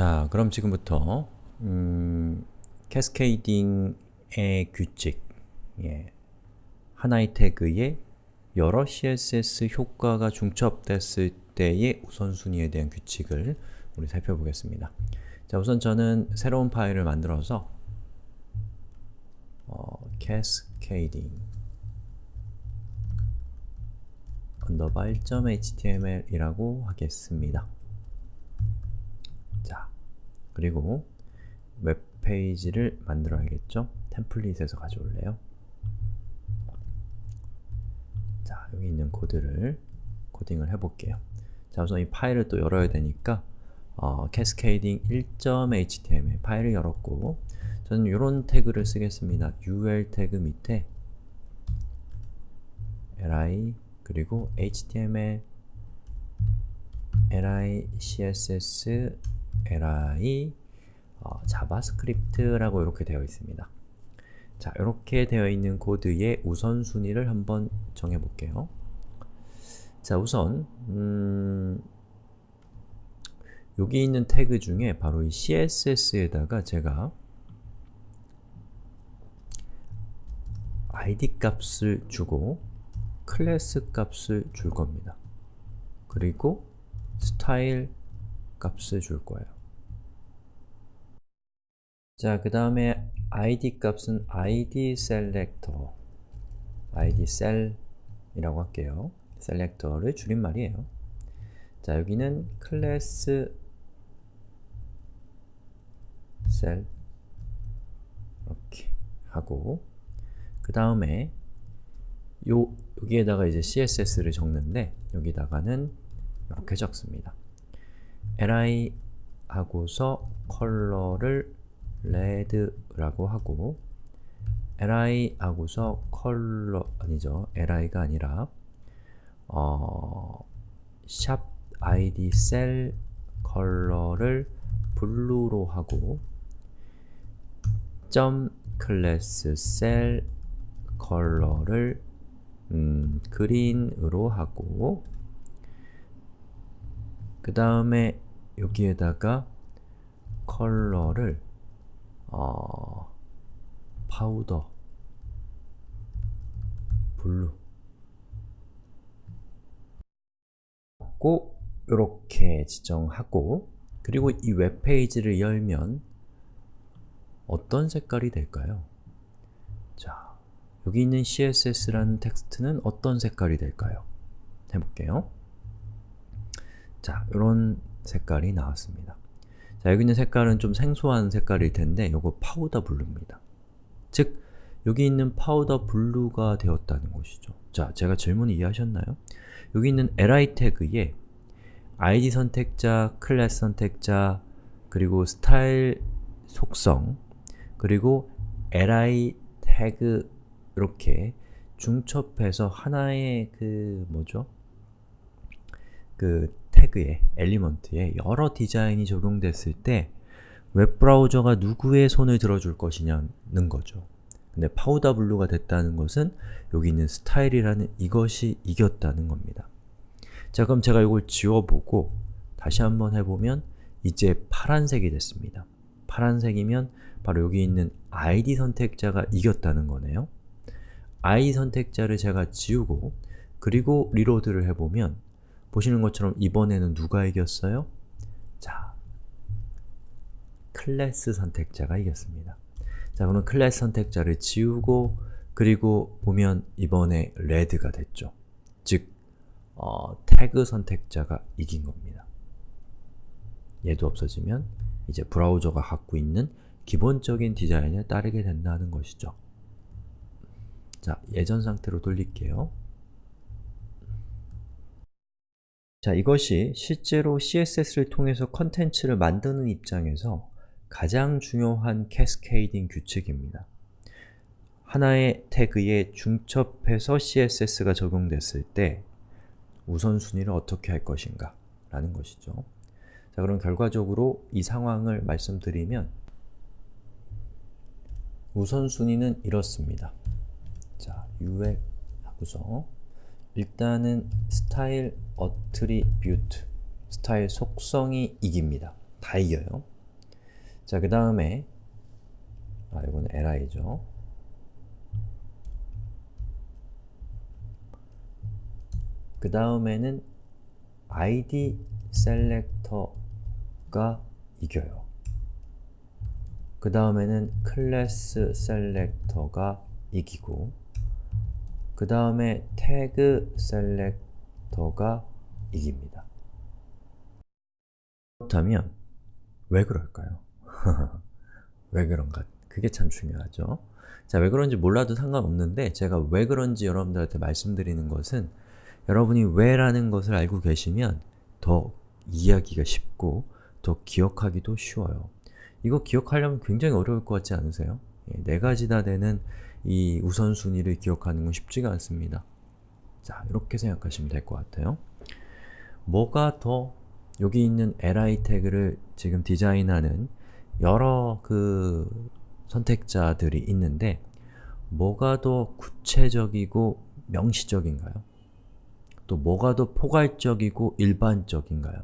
자, 그럼 지금부터 음, cascading의 규칙 예. 하나의 태그에 여러 CSS 효과가 중첩됐을 때의 우선순위에 대한 규칙을 우리 살펴보겠습니다. 자, 우선 저는 새로운 파일을 만들어서 어, cascading underbar 1.html 이라고 하겠습니다. 자, 그리고 웹페이지를 만들어야겠죠? 템플릿에서 가져올래요. 자, 여기 있는 코드를 코딩을 해볼게요. 자, 우선 이 파일을 또 열어야 되니까 어, cascading 1.html 파일을 열었고 저는 이런 태그를 쓰겠습니다. ul 태그 밑에 li 그리고 html li css li 어, JavaScript라고 이렇게 되어 있습니다. 자, 이렇게 되어 있는 코드의 우선순위를 한번 정해볼게요. 자, 우선 음, 여기 있는 태그 중에 바로 이 css에다가 제가 id 값을 주고 클래스 값을 줄 겁니다. 그리고 스타일 값을 줄 거예요. 자, 그 다음에 id 값은 id selector id cell이라고 할게요. selector를 줄임말이에요. 자, 여기는 클래스 cell 이렇게 하고 그 다음에 요 여기에다가 이제 css를 적는데 여기다가는 이렇게 적습니다. Li 하고서 컬러를 red라고 하고 li 하고서 컬러 아니죠. li가 아니라 어, sharp id sel 컬러를 블루로 하고 점 클래스 셀 컬러를 음, 그린으로 하고 그 다음에 여기에다가 컬러를 어, 파우더 블루 꼭 이렇게 지정하고 그리고 이 웹페이지를 열면 어떤 색깔이 될까요? 자, 여기 있는 css라는 텍스트는 어떤 색깔이 될까요? 해볼게요. 자, 이런 색깔이 나왔습니다. 자, 여기 있는 색깔은 좀 생소한 색깔일 텐데 이거 powder blue입니다. 즉, 여기 있는 powder blue가 되었다는 것이죠. 자, 제가 질문 이해하셨나요? 여기 있는 li 태그에 id 선택자, 클래스 선택자, 그리고 스타일 속성, 그리고 li 태그 이렇게 중첩해서 하나의 그 뭐죠? 그 태그에, element에 여러 디자인이 적용됐을 때 웹브라우저가 누구의 손을 들어줄 것이냐는 거죠. 근데 powder blue가 됐다는 것은 여기 있는 스타일이라는 이것이 이겼다는 겁니다. 자 그럼 제가 이걸 지워보고 다시 한번 해보면 이제 파란색이 됐습니다. 파란색이면 바로 여기 있는 id 선택자가 이겼다는 거네요. i 선택자를 제가 지우고 그리고 리로드를 해보면 보시는 것처럼 이번에는 누가 이겼어요? 자, 클래스 선택자가 이겼습니다. 자, 그럼 클래스 선택자를 지우고 그리고 보면 이번에 red가 됐죠. 즉, 어, 태그 선택자가 이긴 겁니다. 얘도 없어지면 이제 브라우저가 갖고 있는 기본적인 디자인을 따르게 된다는 것이죠. 자, 예전 상태로 돌릴게요. 자, 이것이 실제로 CSS를 통해서 컨텐츠를 만드는 입장에서 가장 중요한 cascading 규칙입니다. 하나의 태그에 중첩해서 CSS가 적용됐을 때 우선순위를 어떻게 할 것인가 라는 것이죠. 자, 그럼 결과적으로 이 상황을 말씀드리면 우선순위는 이렇습니다. 자, UL 하고서 일단은 style attribute, 스타일 속성이 이깁니다. 다 이겨요. 자, 그 다음에 아, 이거는 li죠. 그 다음에는 id 셀렉터가 이겨요. 그 다음에는 클래스 셀렉터가 이기고 그 다음에 태그 셀렉터가 이깁니다. 그렇다면 왜 그럴까요? 왜 그런가? 그게 참 중요하죠. 자, 왜 그런지 몰라도 상관없는데 제가 왜 그런지 여러분들한테 말씀드리는 것은 여러분이 왜라는 것을 알고 계시면 더 이해하기가 쉽고 더 기억하기도 쉬워요. 이거 기억하려면 굉장히 어려울 것 같지 않으세요? 예, 네 가지 다 되는 이 우선순위를 기억하는 건 쉽지가 않습니다. 자, 이렇게 생각하시면 될 것 같아요. 뭐가 더 여기 있는 li 태그를 지금 디자인하는 여러 그 선택자들이 있는데 뭐가 더 구체적이고 명시적인가요? 또 뭐가 더 포괄적이고 일반적인가요?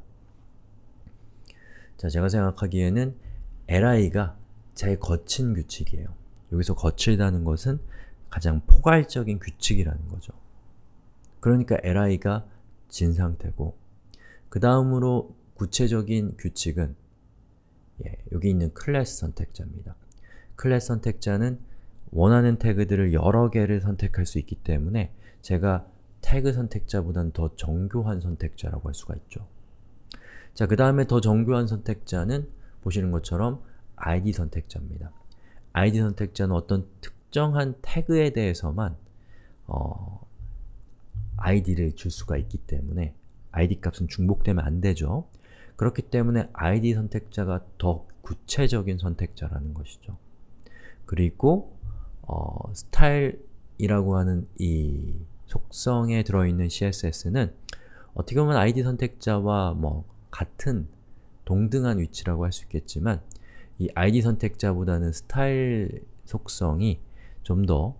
자, 제가 생각하기에는 li가 제일 거친 규칙이에요. 여기서 거칠다는 것은 가장 포괄적인 규칙이라는 거죠. 그러니까 li가 진 상태고 그 다음으로 구체적인 규칙은 예, 여기 있는 클래스 선택자입니다. 클래스 선택자는 원하는 태그들을 여러 개를 선택할 수 있기 때문에 제가 태그 선택자보다는 더 정교한 선택자라고 할 수가 있죠. 자, 그 다음에 더 정교한 선택자는 보시는 것처럼 id 선택자입니다. Id 선택자는 어떤 특정한 태그에 대해서만 어, id를 줄 수가 있기 때문에 id 값은 중복되면 안 되죠. 그렇기 때문에 id 선택자가 더 구체적인 선택자라는 것이죠. 그리고 어, 스타일이라고 하는 이 속성에 들어있는 CSS는 어떻게 보면 id 선택자와 뭐 같은 동등한 위치라고 할 수 있겠지만 이 id 선택자보다는 스타일 속성이 좀 더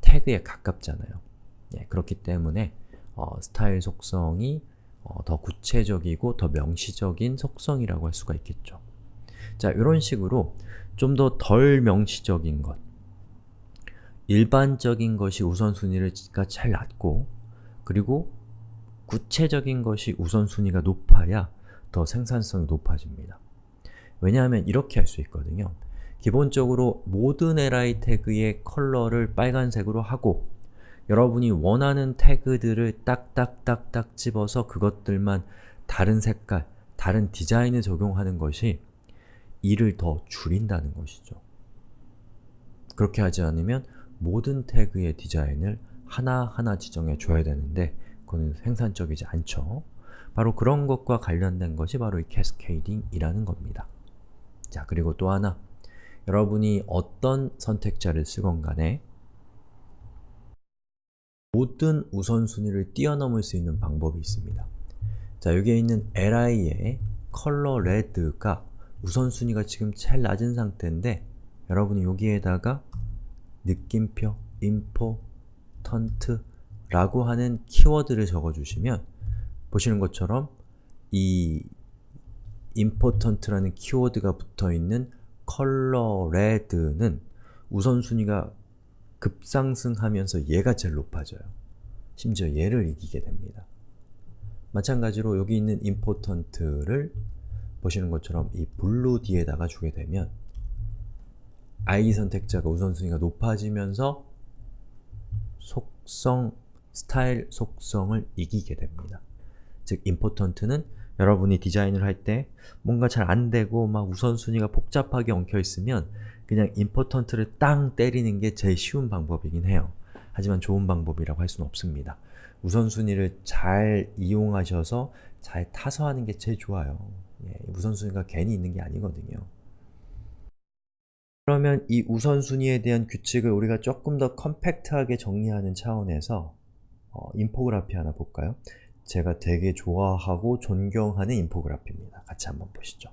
태그에 가깝잖아요. 예, 그렇기 때문에 어, 스타일 속성이 어, 더 구체적이고 더 명시적인 속성이라고 할 수가 있겠죠. 자, 이런 식으로 좀 더 덜 명시적인 것, 일반적인 것이 우선순위가 제일 낮고 그리고 구체적인 것이 우선순위가 높아야 더 생산성이 높아집니다. 왜냐하면 이렇게 할 수 있거든요. 기본적으로 모든 li 태그의 컬러를 빨간색으로 하고 여러분이 원하는 태그들을 딱딱딱딱 집어서 그것들만 다른 색깔, 다른 디자인을 적용하는 것이 일을 더 줄인다는 것이죠. 그렇게 하지 않으면 모든 태그의 디자인을 하나하나 지정해 줘야 되는데 그거는 생산적이지 않죠. 바로 그런 것과 관련된 것이 바로 이 캐스케이딩이라는 겁니다. 자, 그리고 또 하나 여러분이 어떤 선택자를 쓰건 간에 모든 우선순위를 뛰어넘을 수 있는 방법이 있습니다. 자, 여기에 있는 li의 컬러 레드가 우선순위가 지금 제일 낮은 상태인데 여러분이 여기에다가 느낌표, important 라고 하는 키워드를 적어주시면 보시는 것처럼 이 important라는 키워드가 붙어있는 컬러 레드는 우선순위가 급상승하면서 얘가 제일 높아져요. 심지어 얘를 이기게 됩니다. 마찬가지로 여기 있는 important를 보시는 것처럼 이 blue 뒤에다가 주게 되면 id 선택자가 우선순위가 높아지면서 속성, 스타일 속성을 이기게 됩니다. 즉, important는 여러분이 디자인을 할 때 뭔가 잘 안되고 막 우선순위가 복잡하게 엉켜있으면 그냥 important를 땅 때리는 게 제일 쉬운 방법이긴 해요. 하지만 좋은 방법이라고 할 수는 없습니다. 우선순위를 잘 이용하셔서 잘 타서 하는 게 제일 좋아요. 예, 우선순위가 괜히 있는 게 아니거든요. 그러면 이 우선순위에 대한 규칙을 우리가 조금 더 컴팩트하게 정리하는 차원에서 어, 인포그래피 하나 볼까요? 제가 되게 좋아하고 존경하는 인포그래피입니다. 같이 한번 보시죠.